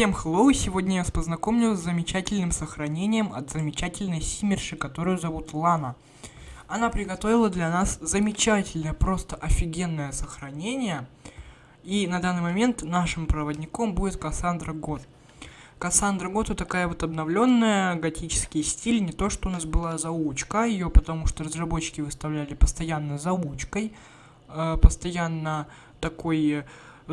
Всем hello, сегодня я вас познакомлю с замечательным сохранением от замечательной симмерши, которую зовут Лана. Она приготовила для нас замечательное, просто офигенное сохранение. И на данный момент нашим проводником будет Кассандра Год. Кассандра Год такая вот обновленная, готический стиль, не то что у нас была заучка, ее потому что разработчики выставляли постоянно заучкой, э, постоянно такой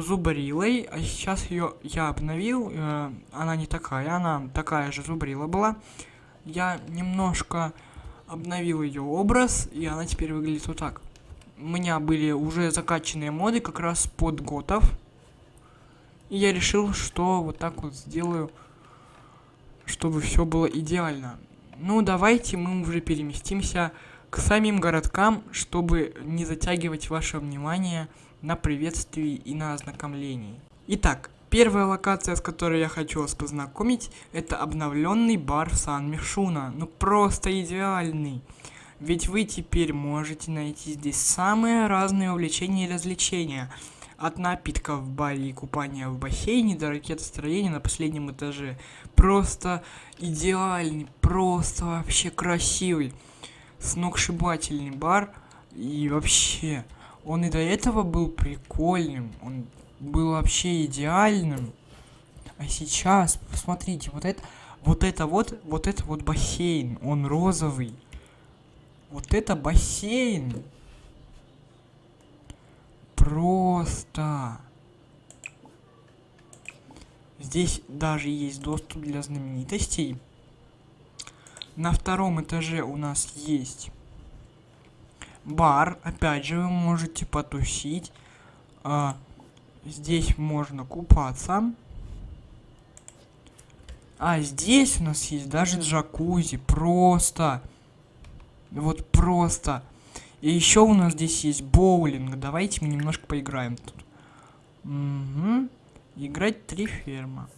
зубрилой, а сейчас ее я обновил, э, она не такая, она такая же зубрила была. Я немножко обновил ее образ, и она теперь выглядит вот так. У меня были уже закачанные моды как раз под готов. И я решил, что вот так вот сделаю, чтобы все было идеально. Ну, давайте мы уже переместимся к самим городкам, чтобы не затягивать ваше внимание на приветствии и на ознакомлении. Итак, первая локация, с которой я хочу вас познакомить, это обновленный бар Сан-Мишуна. Ну просто идеальный. Ведь вы теперь можете найти здесь самые разные увлечения и развлечения. От напитков в баре и купания в бассейне до ракетостроения на последнем этаже. Просто идеальный, просто вообще красивый, сногсшибательный бар. И вообще, он и до этого был прикольным, он был вообще идеальным. А сейчас, посмотрите, вот это, вот это вот, вот это вот бассейн, он розовый. Вот это бассейн. Просто. Здесь даже есть доступ для знаменитостей. На втором этаже у нас есть бар. Опять же, вы можете потусить. А, здесь можно купаться. А здесь у нас есть даже джакузи. Просто. Вот просто. И еще у нас здесь есть боулинг. Давайте мы немножко поиграем тут. Угу. Играть три ферма.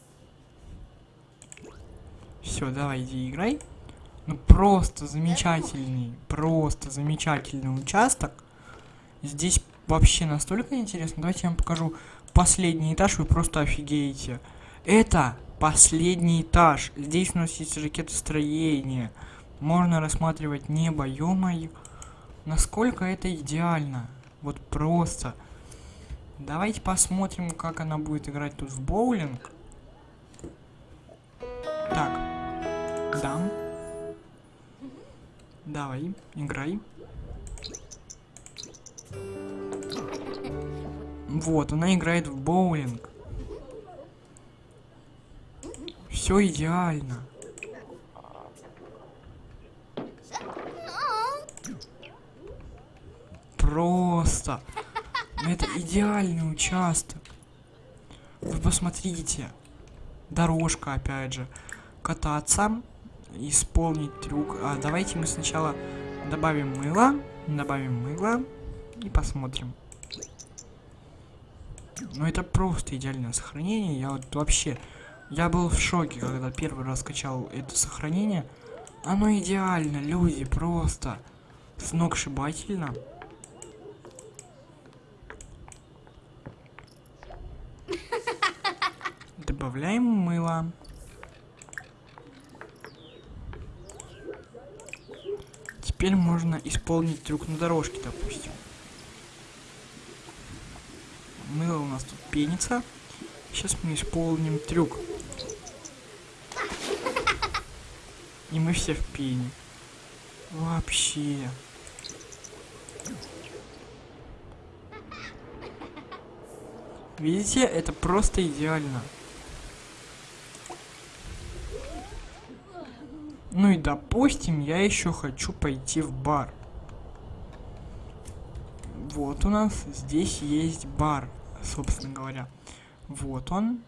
Все, давай, иди играй. Ну просто замечательный, просто замечательный участок. Здесь вообще настолько интересно. Давайте я вам покажу последний этаж, вы просто офигеете. Это последний этаж. Здесь у нас есть ракетостроение. Можно рассматривать небо, ё -моё. Насколько это идеально. Вот просто. Давайте посмотрим, как она будет играть тут в боулинг. Так. Дам. Давай, играй. Вот, она играет в боулинг. Все идеально. Просто. Это идеальный участок. Вы посмотрите. Дорожка, опять же. Кататься исполнить трюк. А давайте мы сначала добавим мыло, добавим мыло и посмотрим. Ну это просто идеальное сохранение. Я вот вообще, я был в шоке, когда первый раз скачал это сохранение. Оно идеально, люди, просто сногсшибательно. Добавляем мыло. Теперь можно исполнить трюк на дорожке, допустим. Мыло у нас тут пенится. Сейчас мы исполним трюк. И мы все в пене. Вообще. Видите, это просто идеально. Ну и допустим, я еще хочу пойти в бар. Вот у нас здесь есть бар, собственно говоря. Вот он.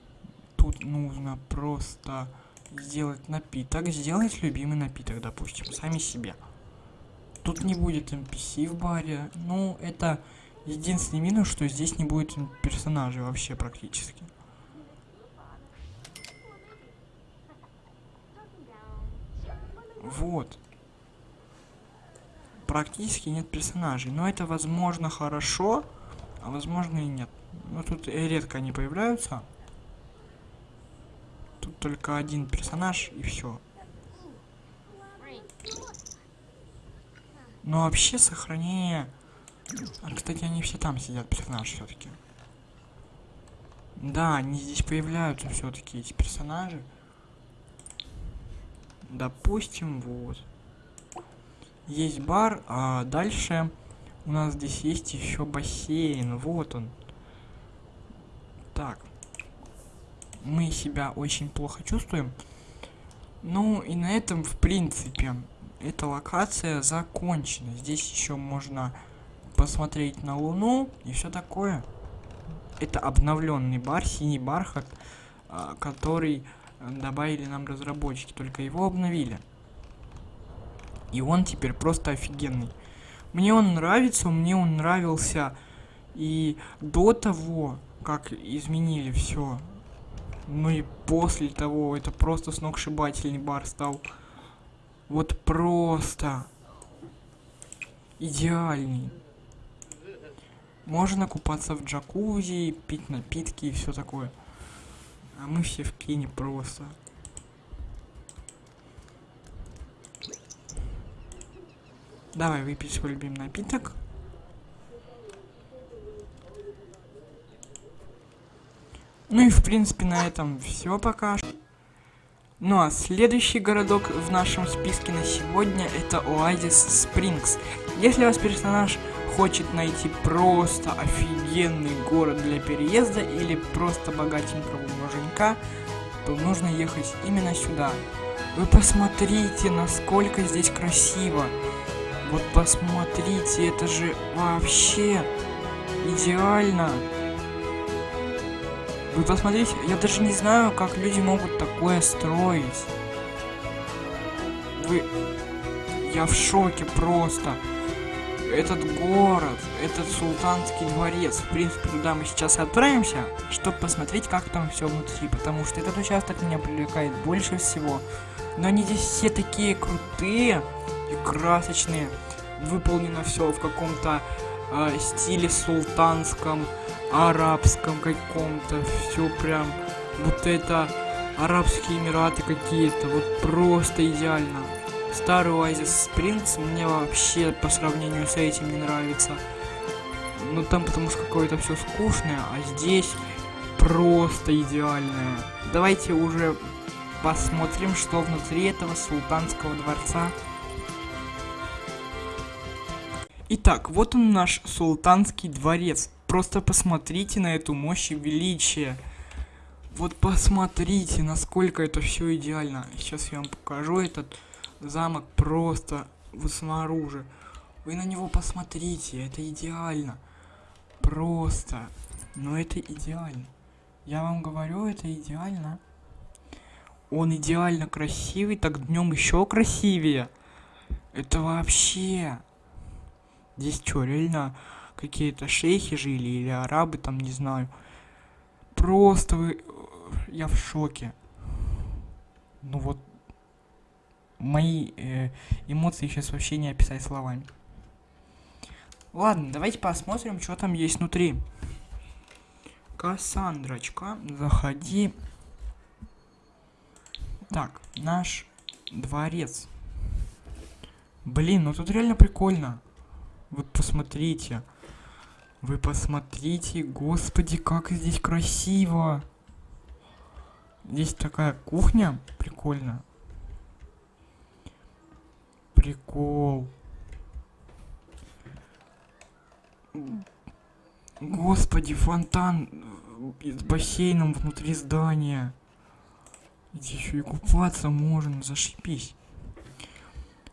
Тут нужно просто сделать напиток. Сделать любимый напиток, допустим, сами себе. Тут не будет NPC в баре. Ну, это единственный минус, что здесь не будет персонажей вообще практически. Вот. Практически нет персонажей. Но это, возможно, хорошо, а возможно и нет. Но тут редко они появляются. только один персонаж и все. Но вообще сохранение... А, кстати, они все там сидят, персонажи все-таки. Да, они здесь появляются все-таки, эти персонажи. Допустим, вот. Есть бар, а дальше у нас здесь есть еще бассейн. Вот он. Так. Мы себя очень плохо чувствуем. Ну и на этом, в принципе, эта локация закончена. Здесь еще можно посмотреть на Луну и все такое. Это обновленный бар, синий бархат, а, который добавили нам разработчики, только его обновили. И он теперь просто офигенный. Мне он нравится, мне он нравился и до того, как изменили все. Ну и после того, это просто сногсшибательный бар стал. Вот просто идеальный. Можно купаться в джакузи, пить напитки и все такое. А мы все в кине просто. Давай выпить свой любимый напиток. Ну и в принципе на этом все пока. Ну а следующий городок в нашем списке на сегодня это Оазис Спрингс. Если ваш персонаж хочет найти просто офигенный город для переезда или просто богатенького муженька, то нужно ехать именно сюда. Вы посмотрите, насколько здесь красиво. Вот посмотрите, это же вообще идеально. Вы посмотрите, я даже не знаю, как люди могут такое строить. Вы... Я в шоке просто. Этот город, этот султанский дворец. В принципе, туда мы сейчас отправимся, чтобы посмотреть, как там все внутри. Потому что этот участок меня привлекает больше всего. Но они здесь все такие крутые и красочные. Выполнено все в каком-то э, стиле султанском арабском каком-то. Все прям вот это Арабские Эмираты какие-то. Вот просто идеально. Старый Oasis Springs мне вообще по сравнению с этим не нравится. Ну там потому что какое-то все скучное, а здесь просто идеальное. Давайте уже посмотрим, что внутри этого султанского дворца. Итак, вот он наш султанский дворец. Просто посмотрите на эту мощь и величие. Вот посмотрите, насколько это все идеально. Сейчас я вам покажу этот замок просто вот снаружи. Вы на него посмотрите, это идеально. Просто. Но это идеально. Я вам говорю, это идеально. Он идеально красивый, так днем еще красивее. Это вообще. Здесь что, реально какие-то шейхи жили или арабы там, не знаю. Просто вы... Я в шоке. Ну вот... Мои э, эмоции сейчас вообще не описать словами. Ладно, давайте посмотрим, что там есть внутри. Кассандрочка, заходи. Так, наш дворец. Блин, ну тут реально прикольно. Вот посмотрите. Вы посмотрите, господи, как здесь красиво. Здесь такая кухня, прикольно. Прикол. Господи, фонтан с бассейном внутри здания. Здесь еще и купаться можно, зашибись.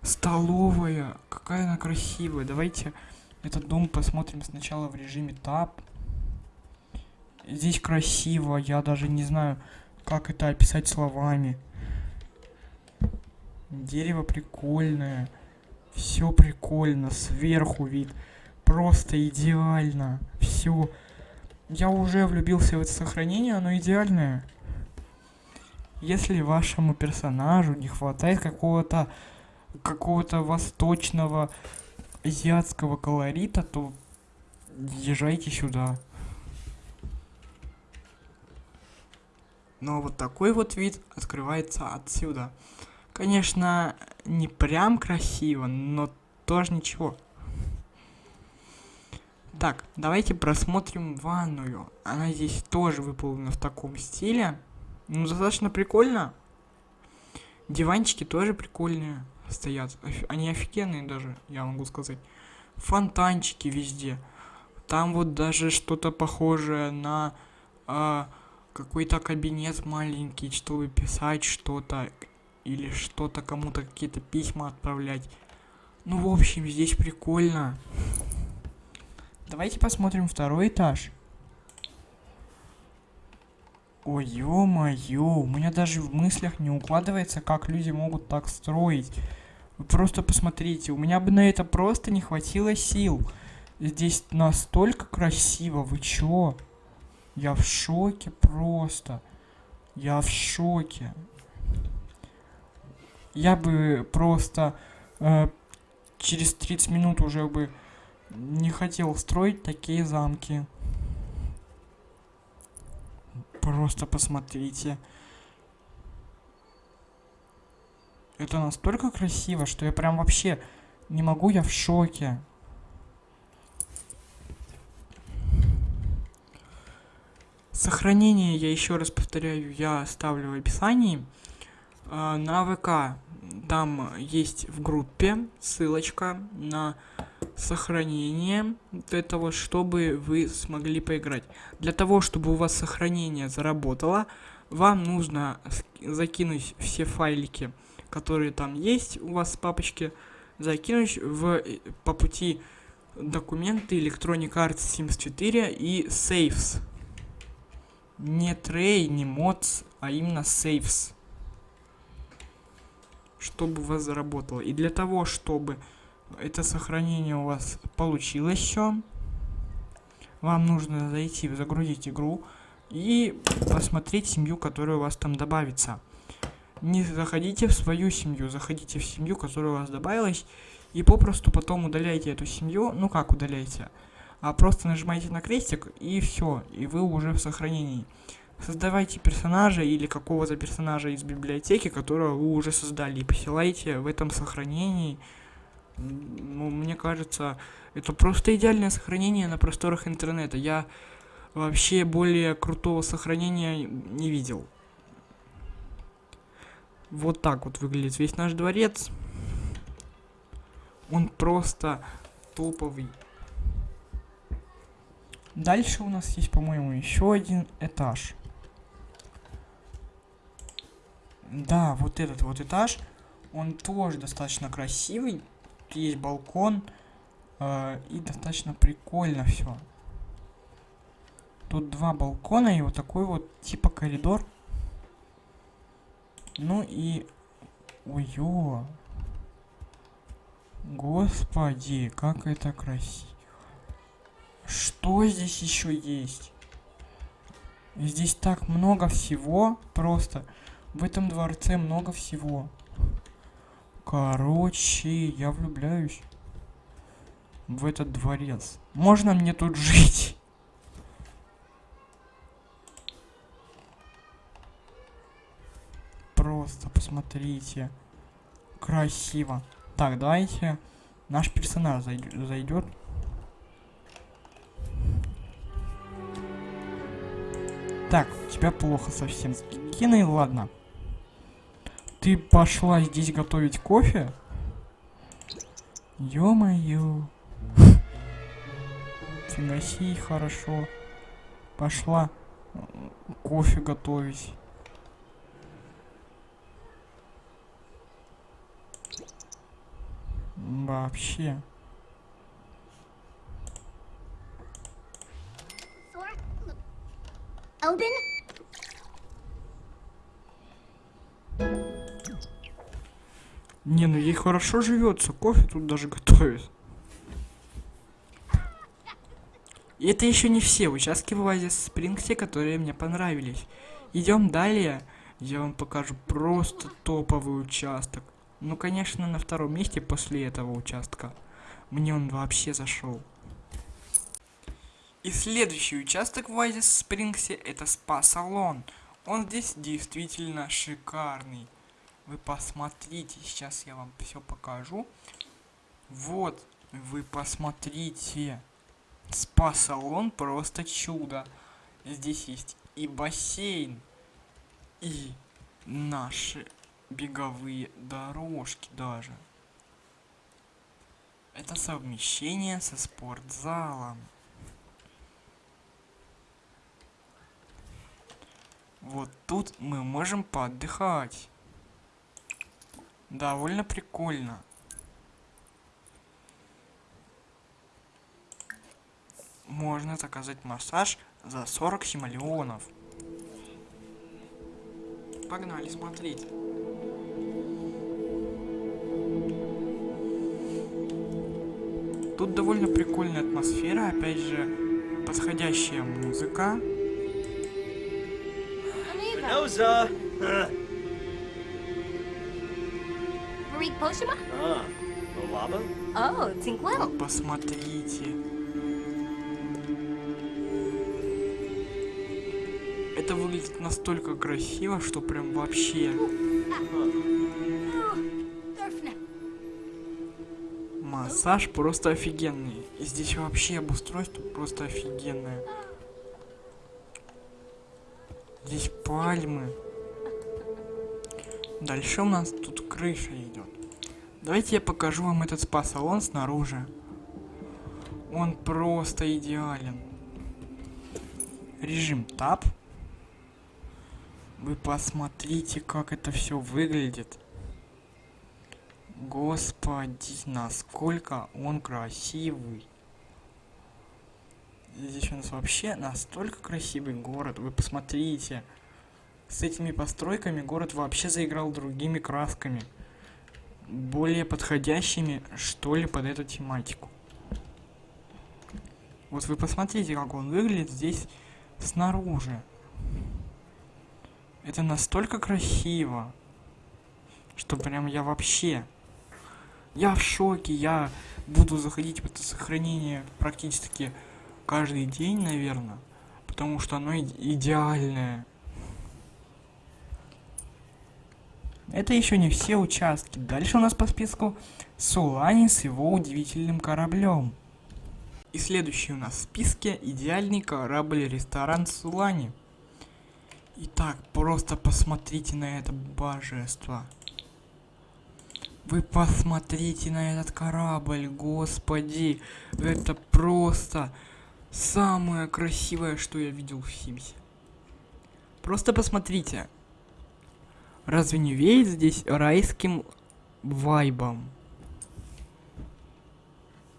Столовая, какая она красивая. Давайте этот дом посмотрим сначала в режиме тап. Здесь красиво, я даже не знаю, как это описать словами. Дерево прикольное. Все прикольно, сверху вид. Просто идеально. Все. Я уже влюбился в это сохранение, оно идеальное. Если вашему персонажу не хватает какого-то какого-то восточного азиатского колорита, то езжайте сюда. Но вот такой вот вид открывается отсюда. Конечно, не прям красиво, но тоже ничего. Так, давайте просмотрим ванную. Она здесь тоже выполнена в таком стиле. Ну, достаточно прикольно. Диванчики тоже прикольные стоят. Они офигенные даже, я могу сказать. Фонтанчики везде. Там вот даже что-то похожее на э, какой-то кабинет маленький, чтобы писать что-то или что-то кому-то какие-то письма отправлять. Ну, в общем, здесь прикольно. Давайте посмотрим второй этаж. Ой, ё-моё, у меня даже в мыслях не укладывается, как люди могут так строить. Вы просто посмотрите, у меня бы на это просто не хватило сил. Здесь настолько красиво, вы чё? Я в шоке просто. Я в шоке. Я бы просто э, через 30 минут уже бы не хотел строить такие замки. Просто посмотрите. Это настолько красиво, что я прям вообще не могу, я в шоке. Сохранение, я еще раз повторяю, я оставлю в описании. Э, на ВК там есть в группе ссылочка на сохранение этого, чтобы вы смогли поиграть. Для того, чтобы у вас сохранение заработало, вам нужно закинуть все файлики, которые там есть у вас в папочке, закинуть в, по пути документы Electronic Arts Sims 4 и Saves. Не Tray, не Mods, а именно Saves. Чтобы у вас заработало. И для того, чтобы это сохранение у вас получилось все. Вам нужно зайти, загрузить игру и посмотреть семью, которая у вас там добавится. Не заходите в свою семью, заходите в семью, которая у вас добавилась, и попросту потом удаляйте эту семью. Ну как удаляйте? А просто нажимаете на крестик, и все, и вы уже в сохранении. Создавайте персонажа или какого-то персонажа из библиотеки, которого вы уже создали, и посылайте в этом сохранении ну, мне кажется, это просто идеальное сохранение на просторах интернета. Я вообще более крутого сохранения не видел. Вот так вот выглядит весь наш дворец. Он просто топовый. Дальше у нас есть, по-моему, еще один этаж. Да, вот этот вот этаж, он тоже достаточно красивый есть балкон. Э, и достаточно прикольно все. Тут два балкона и вот такой вот типа коридор. Ну и... Ой-ё. Господи, как это красиво. Что здесь еще есть? Здесь так много всего. Просто в этом дворце много всего. Короче, я влюбляюсь в этот дворец. Можно мне тут жить? Просто посмотрите. Красиво. Так, давайте наш персонаж зайдет. Так, у тебя плохо совсем. Киной, ладно. Ты пошла здесь готовить кофе? Ё-моё. Фига хорошо. Пошла кофе готовить. Вообще. Open. Не, ну ей хорошо живется, кофе тут даже готовит. И это еще не все участки в Оазис Спрингсе, которые мне понравились. Идем далее, я вам покажу просто топовый участок. Ну, конечно, на втором месте после этого участка. Мне он вообще зашел. И следующий участок в Оазис Спрингсе это спа-салон. Он здесь действительно шикарный. Вы посмотрите, сейчас я вам все покажу. Вот, вы посмотрите. Спа-салон просто чудо. Здесь есть и бассейн, и наши беговые дорожки даже. Это совмещение со спортзалом. Вот тут мы можем поотдыхать. Довольно прикольно. Можно заказать массаж за 40 симолеонов. Погнали смотреть. Тут довольно прикольная атмосфера, опять же, подходящая музыка. Spinoza! Marie Poshima? Ah, Lolaba? Oh, Tinkwell. Посмотрите. Это выглядит настолько красиво, что прям вообще массаж просто офигенный. И здесь вообще обустройство просто офигенное. Здесь пальмы. Дальше у нас тут крыша идет. Давайте я покажу вам этот спа-салон снаружи. Он просто идеален. Режим тап. Вы посмотрите, как это все выглядит. Господи, насколько он красивый. Здесь у нас вообще настолько красивый город. Вы посмотрите. С этими постройками город вообще заиграл другими красками. Более подходящими, что ли, под эту тематику. Вот вы посмотрите, как он выглядит здесь снаружи. Это настолько красиво, что прям я вообще... Я в шоке, я буду заходить в это сохранение практически каждый день, наверное, потому что оно иде- идеальное. Это еще не все участки. Дальше у нас по списку Сулани с его удивительным кораблем. И следующий у нас в списке идеальный корабль-ресторан Сулани. Итак, просто посмотрите на это божество. Вы посмотрите на этот корабль, господи. Это просто самое красивое, что я видел в Симсе. Просто посмотрите. Разве не веет здесь райским вайбом?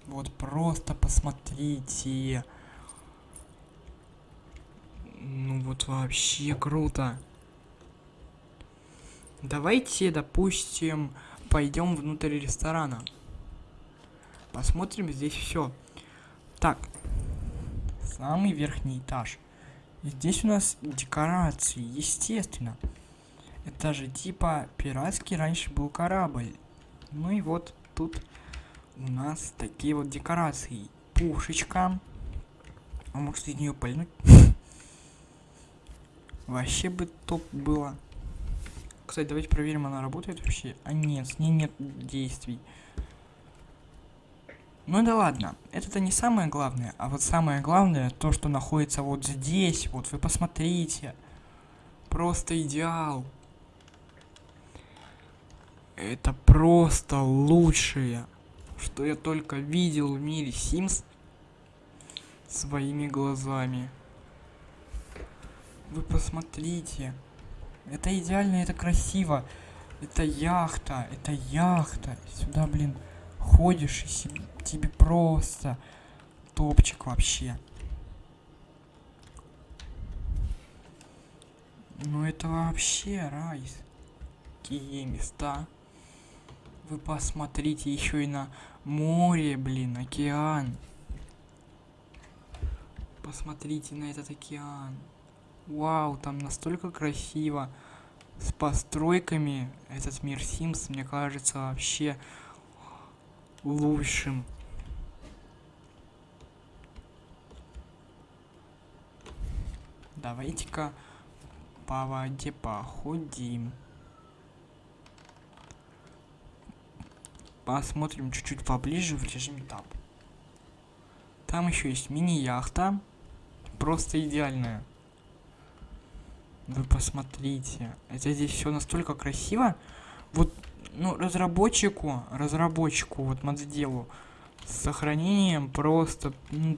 Вот просто посмотрите. Ну вот вообще круто. Давайте, допустим, пойдем внутрь ресторана. Посмотрим здесь все. Так, самый верхний этаж. Здесь у нас декорации, естественно. Это же типа пиратский раньше был корабль. Ну и вот тут у нас такие вот декорации. Пушечка. А может из нее пальнуть? Вообще бы топ было. Кстати, давайте проверим, она работает вообще. А нет, с ней нет действий. Ну да ладно, это-то не самое главное, а вот самое главное, то, что находится вот здесь, вот вы посмотрите. Просто идеал. Это просто лучшее, что я только видел в мире Sims своими глазами. Вы посмотрите. Это идеально, это красиво. Это яхта, это яхта. Сюда, блин, ходишь и тебе просто топчик вообще. Ну это вообще рай. Какие места. Вы посмотрите еще и на море, блин, океан. Посмотрите на этот океан. Вау, там настолько красиво. С постройками этот мир Sims, мне кажется, вообще лучшим. Давайте-ка по воде походим. Посмотрим чуть-чуть поближе в режиме тап. Там еще есть мини-яхта. Просто идеальная. Вы посмотрите. Это здесь все настолько красиво. Вот, ну, разработчику, разработчику, вот модделу, с сохранением просто... ну,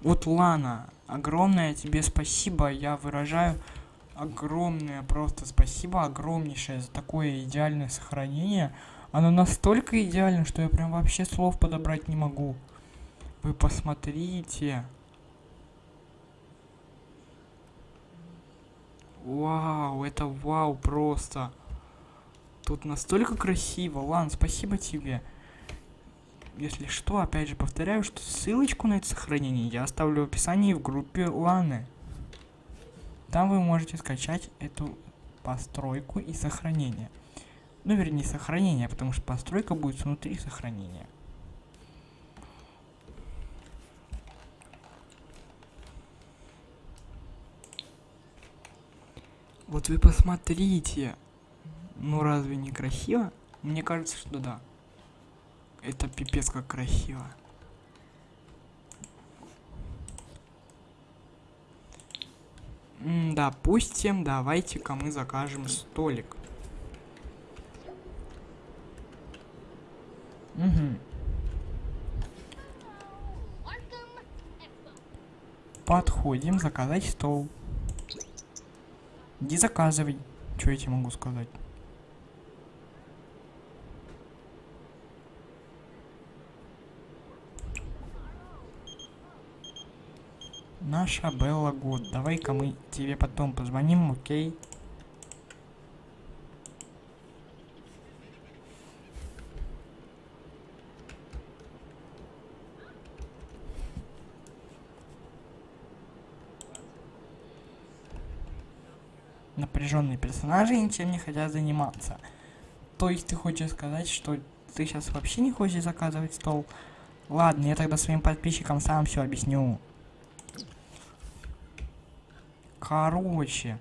вот, Лана, огромное тебе спасибо. Я выражаю огромное просто спасибо, огромнейшее за такое идеальное сохранение. Оно настолько идеально, что я прям вообще слов подобрать не могу. Вы посмотрите. Вау, это вау просто. Тут настолько красиво. Лан, спасибо тебе. Если что, опять же повторяю, что ссылочку на это сохранение я оставлю в описании в группе Ланы. Там вы можете скачать эту постройку и сохранение. Ну, вернее, сохранение, потому что постройка будет внутри сохранения. Вот вы посмотрите. Ну разве не красиво? Мне кажется, что да. Это пипец как красиво. М, Допустим, давайте-ка мы закажем столик. Угу. Подходим, заказать стол. Иди заказывай. Что я тебе могу сказать? Наша Белла Год. Давай-ка мы тебе потом позвоним, окей? Напряженные персонажи ничем не хотят заниматься. То есть ты хочешь сказать, что ты сейчас вообще не хочешь заказывать стол? Ладно, я тогда своим подписчикам сам все объясню. Короче,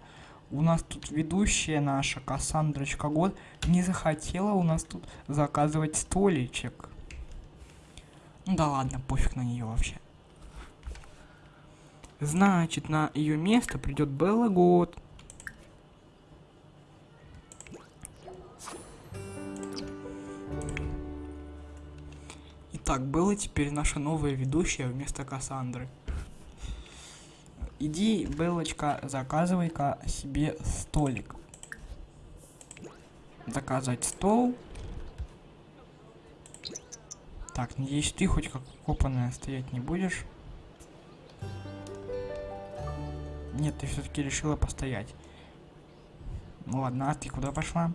у нас тут ведущая наша Кассандрочка Год не захотела у нас тут заказывать столичек. Ну да ладно, пофиг на нее вообще. Значит, на ее место придет Белла Год. Итак, Белла теперь наша новая ведущая вместо Кассандры. Иди, Белочка, заказывай-ка себе столик. Заказать стол. Так, надеюсь, ты хоть как копанная стоять не будешь. Нет, ты все-таки решила постоять. Ну ладно, а ты куда пошла?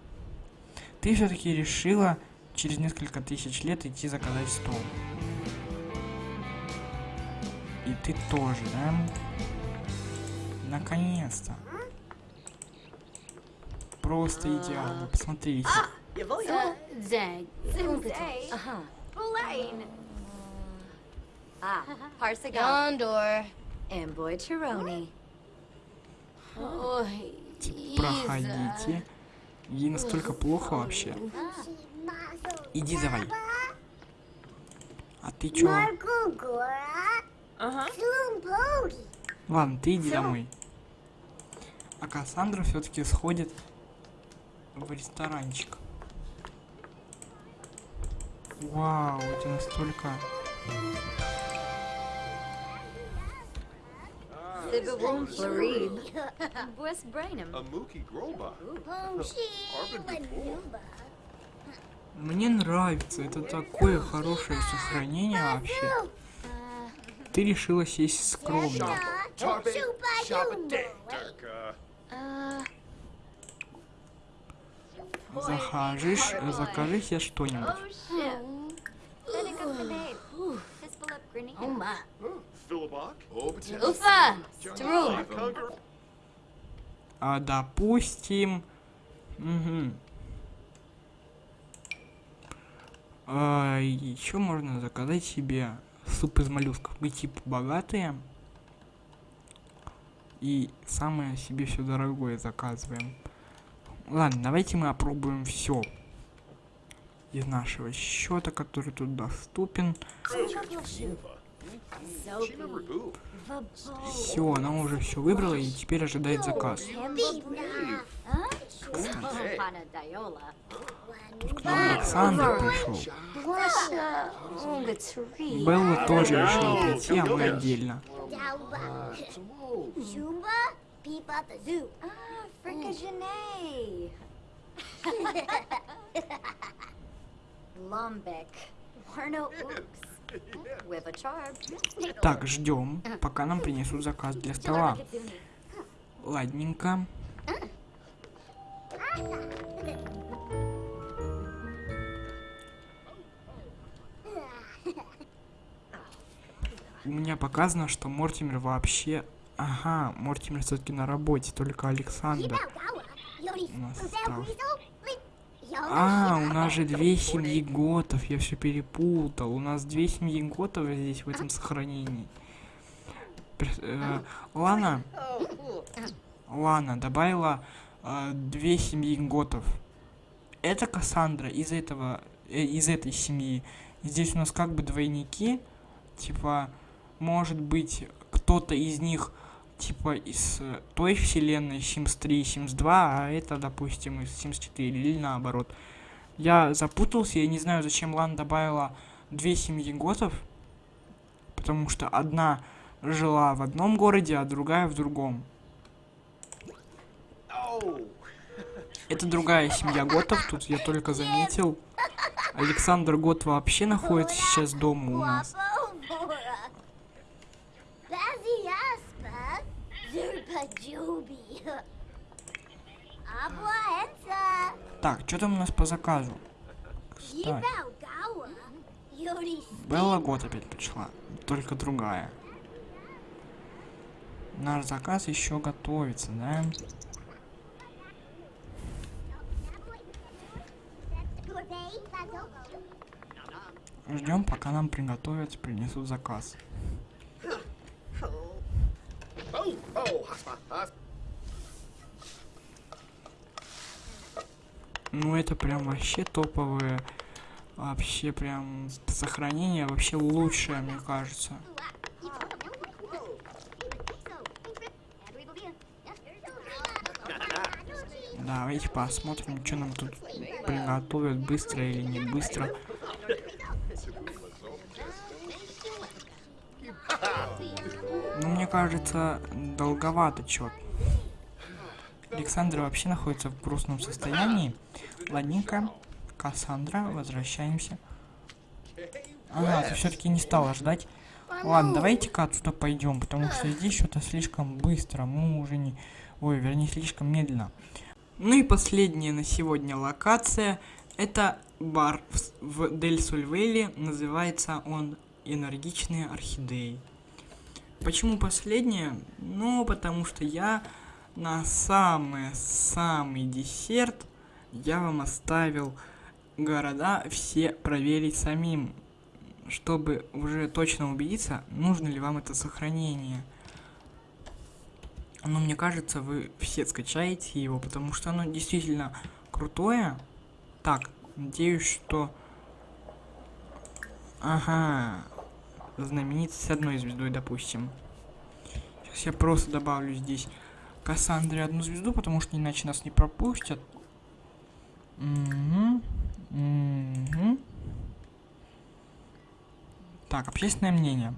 Ты все-таки решила через несколько тысяч лет идти заказать стол. И ты тоже, да? Наконец-то. Просто идеально. Посмотрите. Ah, Parsagon. Gondor. And Boy Chironi. Ой, Проходите. Ей настолько плохо вообще. Иди давай. А ты чё? Ладно, ты иди домой. А Кассандра все-таки сходит в ресторанчик. Вау. A Mookie Groba. Мне нравится, это такое хорошее сохранение вообще. Ты решила сесть скромно. Uh, Uh, Захажешь, закажи себе что-нибудь. oh. Oh. Oh. А допустим... Угу. А, еще можно заказать себе суп из моллюсков. Вы типа богатые. И самое себе все дорогое заказываем. Ладно, давайте мы опробуем все из нашего счета, который тут доступен. Who? Все, она уже все выбрала и теперь ожидает заказ. Тут к нам Александр пришел. Белла тоже решила прийти, а мы отдельно. Ah. Lumbek. Warno Ooks. Так, ждем, пока нам принесут заказ для стола. Ладненько. У меня показано, что Мортимер вообще... Ага, Мортимер все-таки на работе, только Александр. У нас остался. А, у нас же две семьи готов, я все перепутал. У нас две семьи готов здесь в этом сохранении. Э, Лана, Лана добавила э, две семьи готов. Это Кассандра из этого, э, из этой семьи. Здесь у нас как бы двойники, типа, может быть, кто-то из них типа из э, той вселенной Sims 3 Sims 2, а это, допустим, из Sims 4 или наоборот. Я запутался, я не знаю, зачем Лан добавила две семьи готов, потому что одна жила в одном городе, а другая в другом. Это другая семья готов, тут я только заметил. Александр Гот вообще находится сейчас дома у нас. Ensa, Так, что там у нас по заказу? Кстати, Белла Гот опять пришла, только другая. Наш заказ еще готовится, да? Ждем, пока нам приготовят, принесут заказ. Ну это прям вообще топовое. Вообще прям сохранение вообще лучшее, мне кажется. Давайте посмотрим, что нам тут приготовят, быстро или не быстро. Ну, мне кажется, долговато чё. Александр вообще находится в грустном состоянии. Ладненько. Кассандра, возвращаемся. Ага, ты все-таки не стала ждать. Ладно, давайте-ка отсюда пойдем, потому что здесь что-то слишком быстро. Мы уже не... Ой, вернее, слишком медленно. Ну и последняя на сегодня локация. Это бар в, Дель Сульвеле. Называется он Энергичные орхидеи. Почему последняя? Ну, потому что я на самый-самый десерт я вам оставил города все проверить самим, чтобы уже точно убедиться, нужно ли вам это сохранение. Но мне кажется, вы все скачаете его, потому что оно действительно крутое. Так, надеюсь, что... Ага, знаменитость с одной звездой, допустим. Сейчас я просто добавлю здесь Кассандре одну звезду, потому что иначе нас не пропустят. Мгм. Мгм. Так, общественное мнение.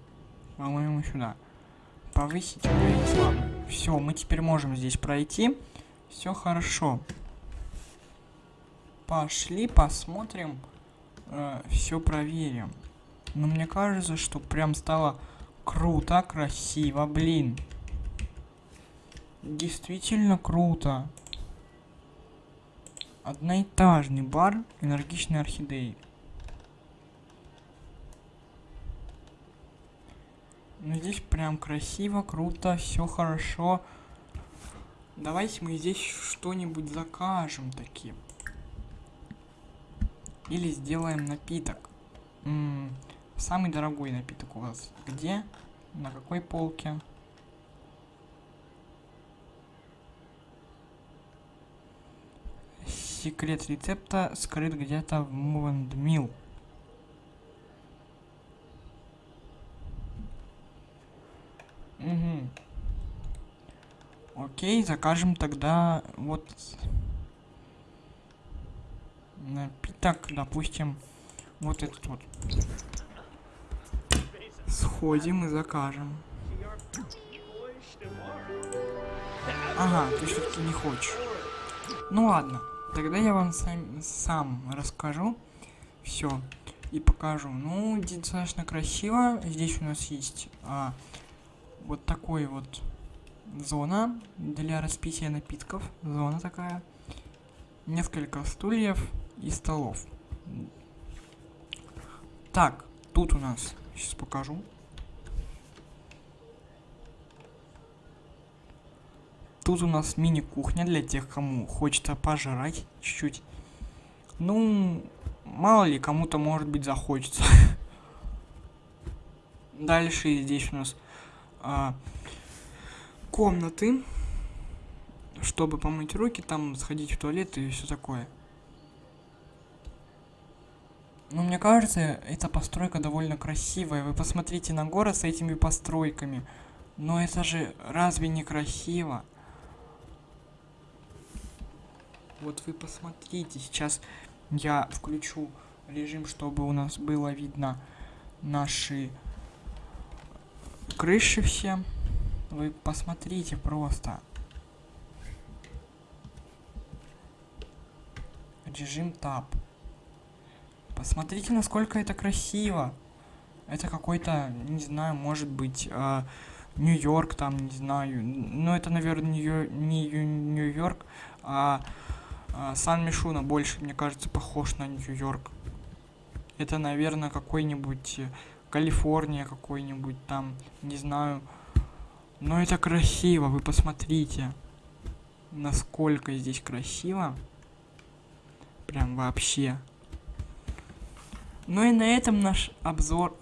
По-моему, сюда. Повысить славы. Все, мы теперь можем здесь пройти. Все хорошо. Пошли, посмотрим. все проверим. Но мне кажется, что прям стало круто, красиво, блин. Действительно круто. Одноэтажный бар энергичной орхидеи. Ну здесь прям красиво, круто, все хорошо. Давайте мы здесь что-нибудь закажем таки. Или сделаем напиток. М, Самый дорогой напиток у вас где? На какой полке? Секрет рецепта скрыт где-то в Мувандмил. Угу. Окей, закажем тогда вот напиток, допустим, вот этот вот. Сходим и закажем. Ага, ты все-таки не хочешь. Ну ладно, тогда я вам сам, сам расскажу все и покажу. Ну, достаточно красиво. Здесь у нас есть а, вот такой вот зона для распития напитков. Зона такая. Несколько стульев и столов. Так, тут у нас, сейчас покажу. Тут у нас мини-кухня для тех, кому хочется пожрать чуть-чуть. Ну, мало ли, кому-то, может быть, захочется. Дальше здесь у нас а, комнаты, чтобы помыть руки, там сходить в туалет и все такое. Ну, мне кажется, эта постройка довольно красивая. Вы посмотрите на город с этими постройками. Но это же разве не красиво? Вот вы посмотрите, сейчас я включу режим, чтобы у нас было видно наши крыши все. Вы посмотрите просто. Режим тап. Посмотрите, насколько это красиво. Это какой-то, не знаю, может быть, э, Нью-Йорк там, не знаю. Но это, наверное, не Нью-Йорк, а а, Сан-Мишуна больше, мне кажется, похож на Нью-Йорк. Это, наверное, какой-нибудь э, Калифорния какой-нибудь там, не знаю. Но это красиво, вы посмотрите. Насколько здесь красиво. Прям вообще. Ну и на этом наш обзор